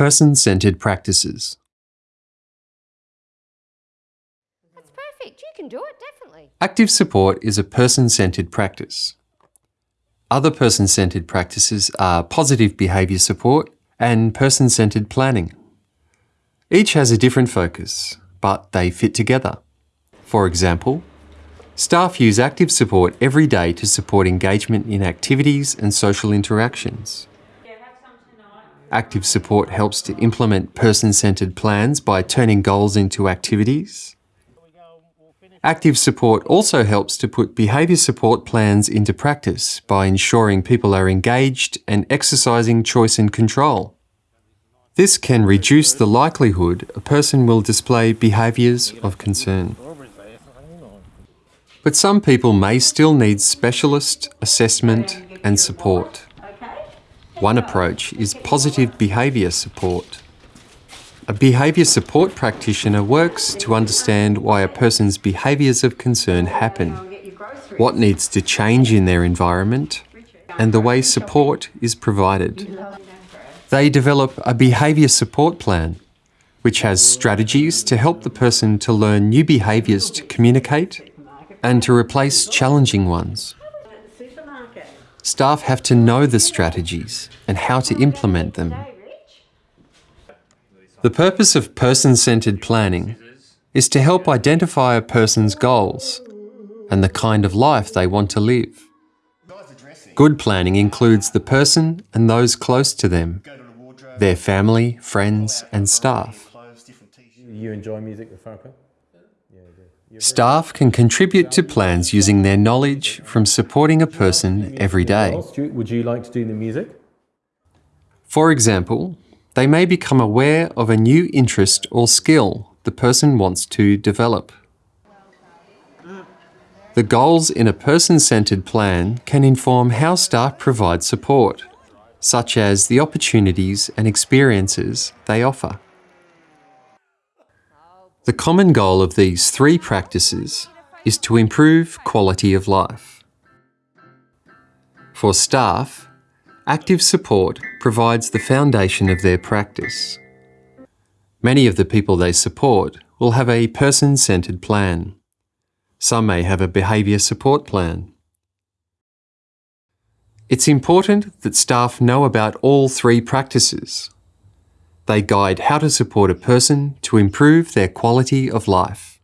Person-centred practices. That's perfect. You can do it, definitely. Active support is a person-centred practice. Other person-centred practices are positive behaviour support and person-centred planning. Each has a different focus, but they fit together. For example, staff use active support every day to support engagement in activities and social interactions. Active support helps to implement person-centred plans by turning goals into activities. Active support also helps to put behaviour support plans into practice by ensuring people are engaged and exercising choice and control. This can reduce the likelihood a person will display behaviours of concern. But some people may still need specialist assessment and support. One approach is positive behaviour support. A behaviour support practitioner works to understand why a person's behaviours of concern happen, what needs to change in their environment, and the way support is provided. They develop a behaviour support plan, which has strategies to help the person to learn new behaviours to communicate and to replace challenging ones. Staff have to know the strategies and how to implement them. The purpose of person-centred planning is to help identify a person's goals and the kind of life they want to live. Good planning includes the person and those close to them, their family, friends and staff. You enjoy music with Farrakhan? Staff can contribute to plans using their knowledge from supporting a person every day. Would you like to do the music? For example, they may become aware of a new interest or skill the person wants to develop. The goals in a person-centred plan can inform how staff provide support, such as the opportunities and experiences they offer. The common goal of these three practices is to improve quality of life. For staff, active support provides the foundation of their practice. Many of the people they support will have a person-centred plan. Some may have a behaviour support plan. It's important that staff know about all three practices they guide how to support a person to improve their quality of life.